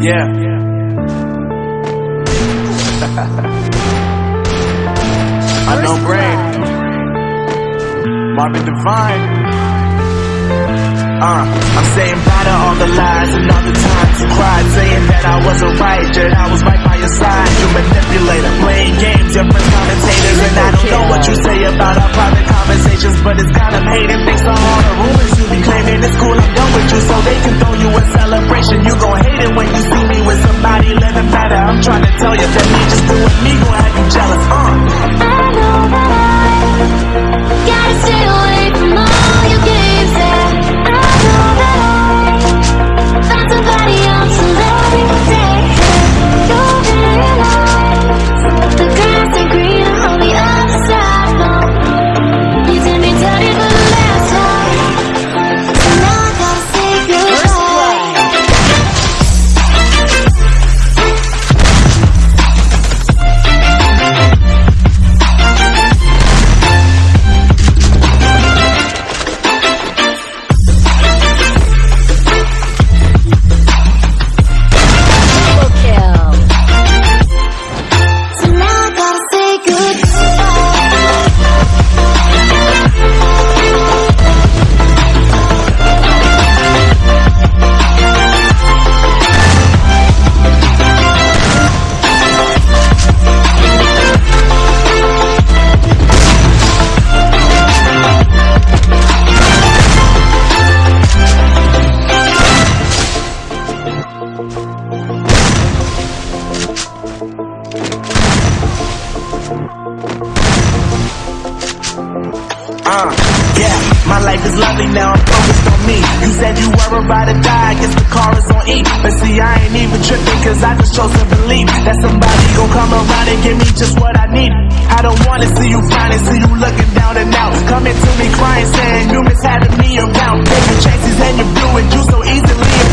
Yeah. I know brain. Marvin Devine. Uh, I'm saying bye to all the lies and all the times you cried, saying that I wasn't right, yet I was right by your side. You manipulator, playing games, different commentators, and I don't know what you say about our private conversations, but it's kind of hating. Thanks to all the rumors you be claiming, it's cool I'm done with you, so they can throw you a celebration. You gon' hate it when you see me with somebody living better. I'm trying to tell you that me just doing me gon' have you jealous. Uh. I know that I gotta stay Uh, yeah, my life is lovely now, I'm focused on me. You said you were about to die, guess the car is on E. But see, I ain't even tripping, cause I just chose to believe that somebody gon' come around and give me just what I need. I don't wanna see you crying, see you looking down and out. Coming to me crying, saying you miss having me around. Taking chances and you blew it, you so easily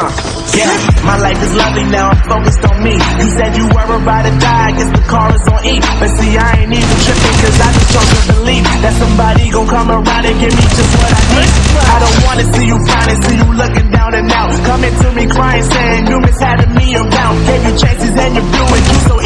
Uh, yeah, my life is lovely now, I'm focused on me. You said you were about to die, I guess the car is on E. But see, I ain't even tripping, cause I just to believe that somebody gon' come around and give me just what I need. I don't wanna see you frowning, see you looking down and out. Coming to me crying, saying you miss having me around. Gave you chances and you blew it. You so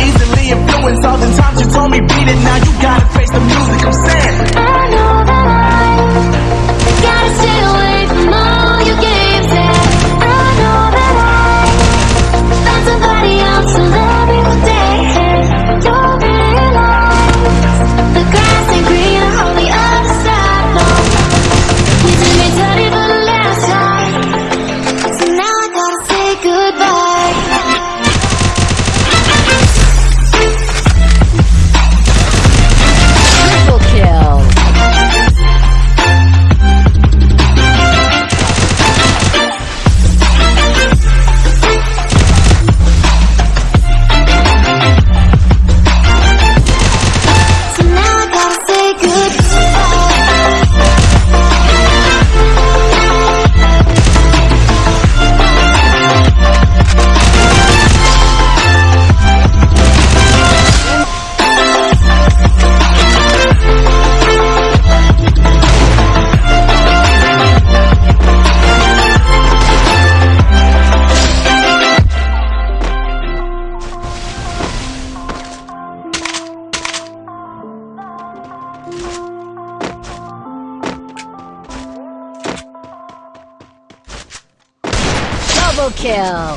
Double kill.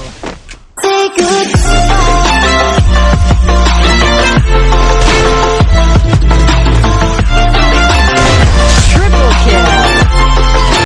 Say goodbye.